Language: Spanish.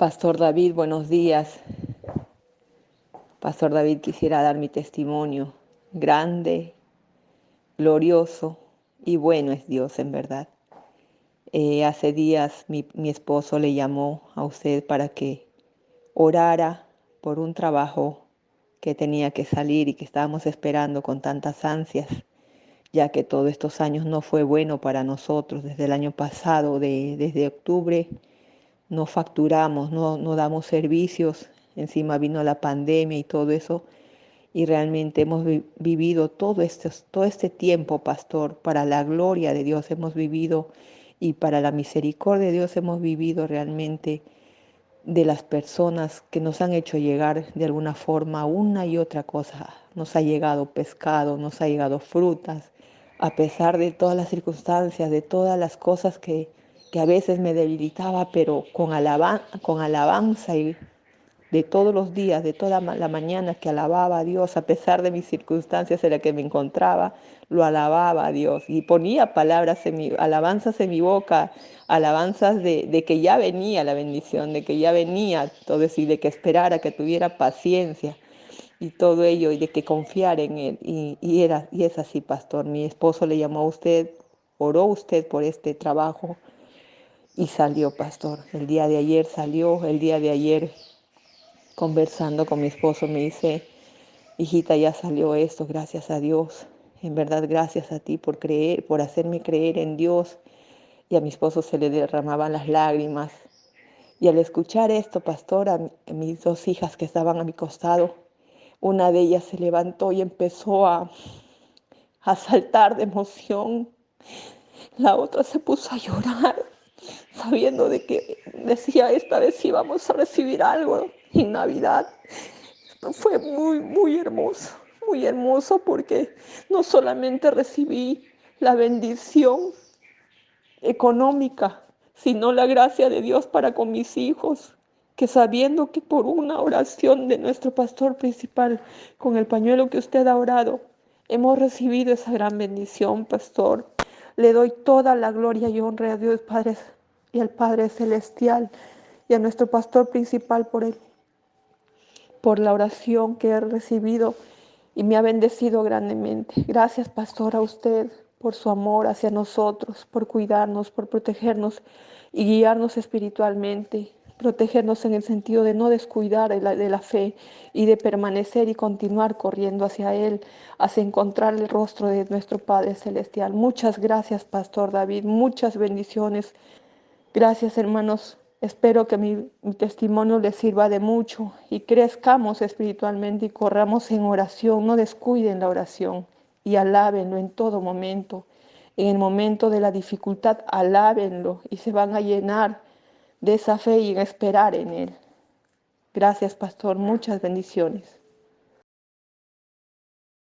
Pastor David, buenos días. Pastor David, quisiera dar mi testimonio. Grande, glorioso y bueno es Dios en verdad. Eh, hace días mi, mi esposo le llamó a usted para que orara por un trabajo que tenía que salir y que estábamos esperando con tantas ansias, ya que todos estos años no fue bueno para nosotros. Desde el año pasado, de, desde octubre, no facturamos, no, no damos servicios, encima vino la pandemia y todo eso, y realmente hemos vivido todo este, todo este tiempo, pastor, para la gloria de Dios hemos vivido y para la misericordia de Dios hemos vivido realmente de las personas que nos han hecho llegar de alguna forma una y otra cosa. Nos ha llegado pescado, nos ha llegado frutas, a pesar de todas las circunstancias, de todas las cosas que, que a veces me debilitaba, pero con, con alabanza y de todos los días, de toda la mañana que alababa a Dios, a pesar de mis circunstancias en las que me encontraba, lo alababa a Dios y ponía palabras en mi, alabanzas en mi boca, alabanzas de, que ya venía la bendición, de que ya venía todo eso y de que esperara, que tuviera paciencia y todo ello y de que confiara en Él. Y, era, y es así, pastor. Mi esposo le llamó a usted, oró usted por este trabajo y salió, pastor. El día de ayer salió, el día de ayer conversando con mi esposo me dice, hijita, ya salió esto, gracias a Dios. En verdad, gracias a ti por creer, por hacerme creer en Dios. Y a mi esposo se le derramaban las lágrimas. Y al escuchar esto, pastor, a mis dos hijas que estaban a mi costado, una de ellas se levantó y empezó a, a saltar de emoción. La otra se puso a llorar, sabiendo de que decía esta vez íbamos a recibir algo en Navidad. Fue muy, muy hermoso, muy hermoso porque no solamente recibí la bendición económica, sino la gracia de Dios para con mis hijos, que sabiendo que por una oración de nuestro pastor principal, con el pañuelo que usted ha orado, hemos recibido esa gran bendición, pastor. Le doy toda la gloria y honra a Dios Padre y al Padre Celestial y a nuestro pastor principal por él por la oración que he recibido y me ha bendecido grandemente. Gracias, pastor, a usted por su amor hacia nosotros, por cuidarnos, por protegernos y guiarnos espiritualmente, protegernos en el sentido de no descuidar de la, fe y de permanecer y continuar corriendo hacia Él, hacia encontrar el rostro de nuestro Padre Celestial. Muchas gracias, Pastor David, muchas bendiciones. Gracias, hermanos Espero que mi, testimonio les sirva de mucho y crezcamos espiritualmente y corramos en oración. No descuiden la oración y alábenlo en todo momento. En el momento de la dificultad, alábenlo y se van a llenar de esa fe y en esperar en Él. Gracias, pastor. Muchas bendiciones.